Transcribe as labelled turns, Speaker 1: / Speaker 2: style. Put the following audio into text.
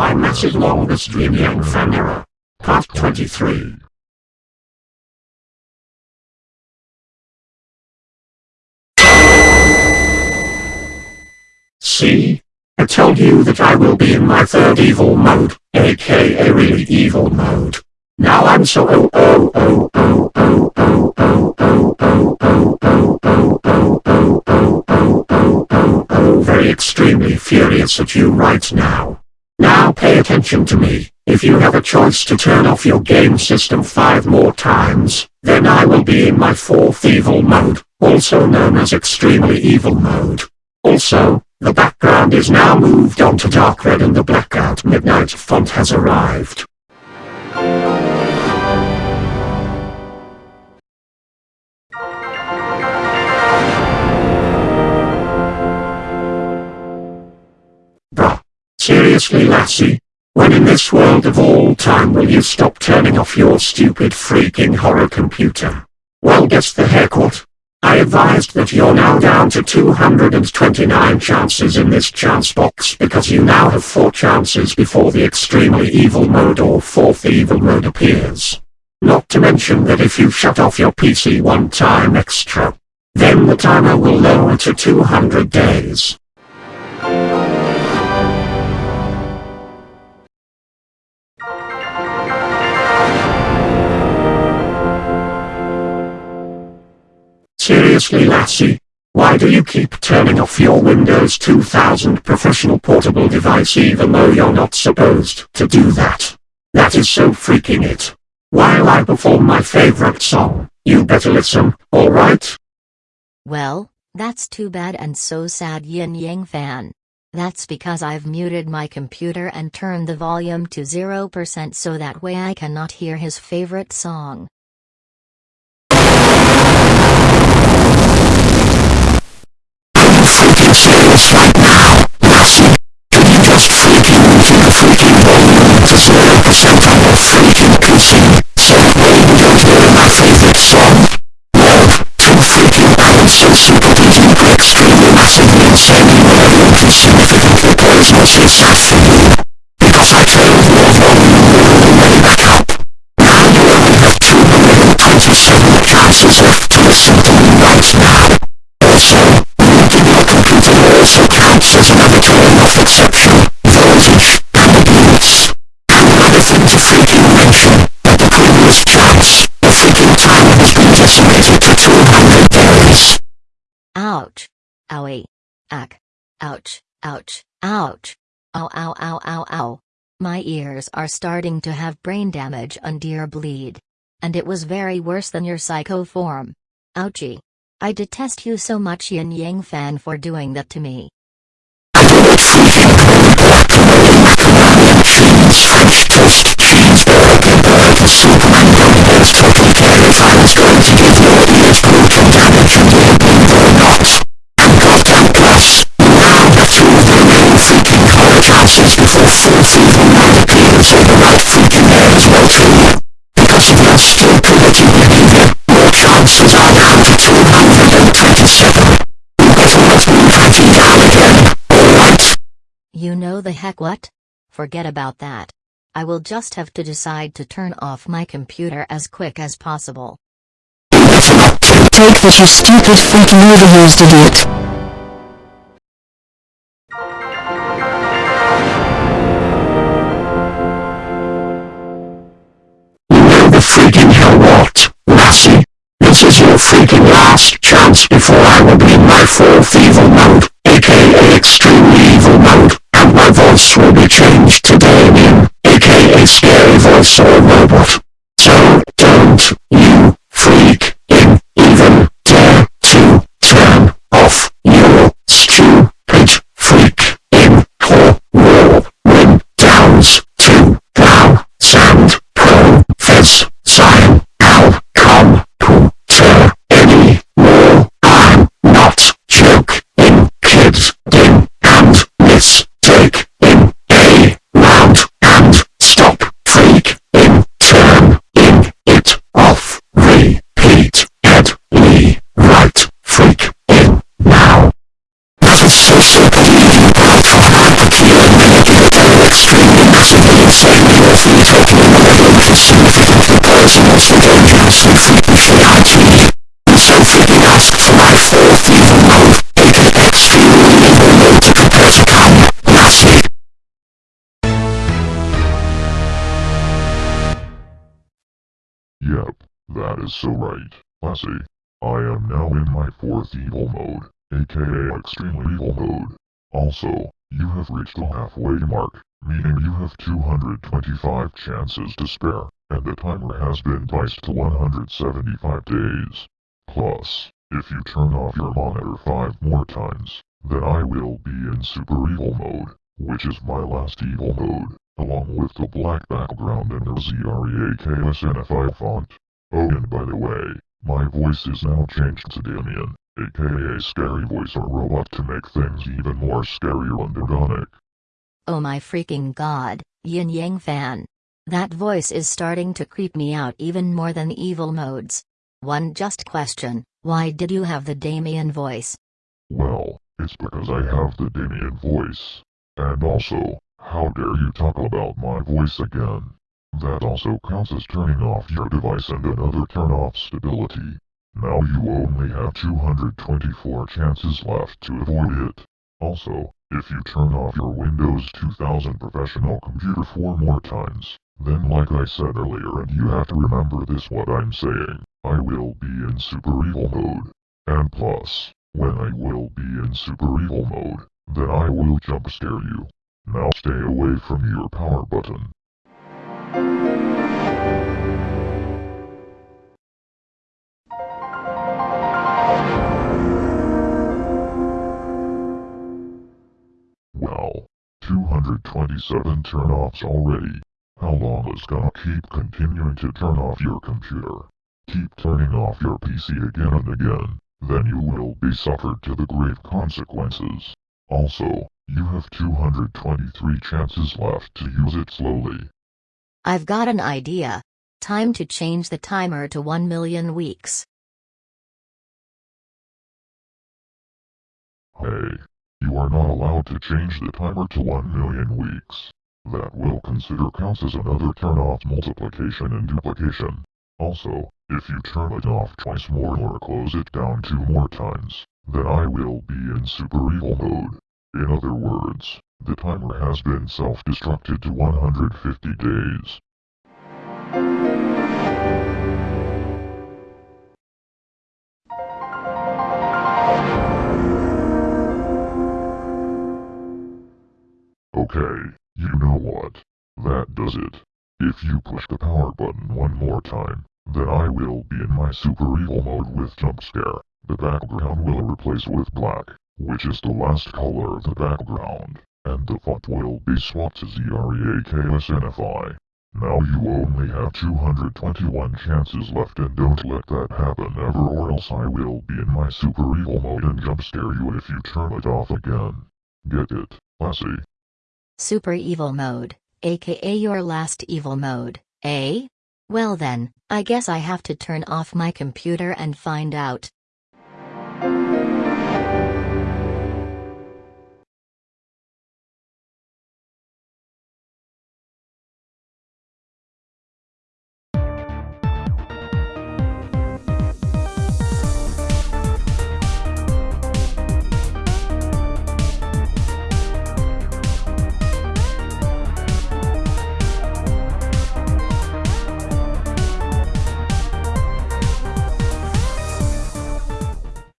Speaker 1: My massive longest Yin Yang fan error. Part 23. See? I told you that I will be in my third evil mode, aka really evil mode. Now I'm so oh oh oh oh oh oh oh oh oh oh oh oh oh oh oh oh oh oh very extremely furious at you right now. Now pay attention to me. If you have a choice to turn off your game system five more times, then I will be in my fourth evil mode, also known as extremely evil mode. Also, the background is now moved on to dark red and the blackout midnight font has arrived. Seriously lassie? When in this world of all time will you stop turning off your stupid freaking horror computer? Well guess the what? I advised that you're now down to 229 chances in this chance box because you now have 4 chances before the extremely evil mode or fourth evil mode appears. Not to mention that if you shut off your PC one time extra, then the timer will lower to 200 days. Lassie? Why do you keep turning off your Windows 2000 professional portable device even though you're not supposed to do that? That is so freaking it. While I perform my favorite song, you better listen, alright?
Speaker 2: Well, that's too bad and so sad Yin Yang fan. That's because I've muted my computer and turned the volume to 0% so that way I cannot hear his favorite song.
Speaker 1: freaking serious right now, Lassie? Can you just freaking move your freaking volume to 0% on your freaking PC, so that way you don't hear my favorite song? Love, too freaking balanced so super duper extremely massively insanely malevolent and significantly poisonous is sad for you. Because I turned your volume really way back up. Now you only have 227 chances left to listen to me right now. Also, muting your computer also counts as another turn-off exception, voltage, and abuse. And another thing to freaking mention, at the previous chance, the freaking timer has been decimated to 200 days.
Speaker 2: Ouch. Owie. Ack. Ouch, ouch, ouch. Ow ow ow ow ow. My ears are starting to have brain damage and ear bleed. And it was very worse than your psycho form. Ouchie. I detest you so much Yin Yang fan for doing that to me.
Speaker 1: Superman burgers totally care if I was going to give your ears brutal damage and ear bleed or not. And goddamn plus, you now have two of the remaining freaking horror chances before fourth evil mode appears or the right freaking air as well too. Because of your stupidity behavior, your chances are down to 227. You better let me hunt you down again, alright?
Speaker 2: You know the heck what? Forget about that. I will just have to decide to turn off my computer as quick as possible.
Speaker 1: You better not take
Speaker 3: Take that you stupid freaking overused idiot.
Speaker 1: change today, aka Scary Voice or Robot. So, don't. For dangerously freaky shit IT. And so freaking ask for my fourth evil mode, aka extremely evil mode to prepare to come, Lassie.
Speaker 4: Yep, that is so right, Lassie. I am now in my fourth evil mode, aka extremely evil mode. Also, you have reached the halfway mark, meaning you have 225 chances to spare, and the timer has been diced to 175 days. Plus, if you turn off your monitor 5 more times, then I will be in super evil mode, which is my last evil mode, along with the black background and the ZREAKSNFI font. Oh and by the way, my voice is now changed to Damien, aka Scary Voice or Robot to make things even more scarier and demonic.
Speaker 2: Oh my freaking god, Yin Yang fan. That voice is starting to creep me out even more than evil modes. One just question, why did you have the Damien voice?
Speaker 4: Well, it's because I have the Damien voice. And also, how dare you talk about my voice again? That also counts as turning off your device and another turn off stability. Now you only have 224 chances left to avoid it. Also, if you turn off your Windows 2000 professional computer four more times, then like I said earlier and you have to remember this what I'm saying, I will be in super evil mode. And plus, when I will be in super evil mode, then I will jump scare you. Now stay away from your power button. 227 turn-offs already. How long is gonna keep continuing to turn off your computer? Keep turning off your PC again and again, then you will be suffered to the grave consequences. Also, you have 223 chances left to use it slowly.
Speaker 2: I've got an idea. Time to change the timer to 1 million weeks.
Speaker 4: Hey, you are not allowed to change the timer to 1 million weeks. That will consider counts as another turn off multiplication and duplication. Also, if you turn it off twice more or close it down two more times, then I will be in super evil mode. In other words, the timer has been self-destructed to 150 days. Okay, you know what? That does it. If you push the power button one more time, then I will be in my super evil mode with jump scare. The background will replace with black, which is the last color of the background, and the font will be swapped to ZREAKSNFI. Now you only have 221 chances left and don't let that happen ever or else I will be in my super evil mode and jump scare you if you turn it off again. Get it, Lassie?
Speaker 2: Super evil mode, aka your last evil mode, eh? Well then, I guess I have to turn off my computer and find out.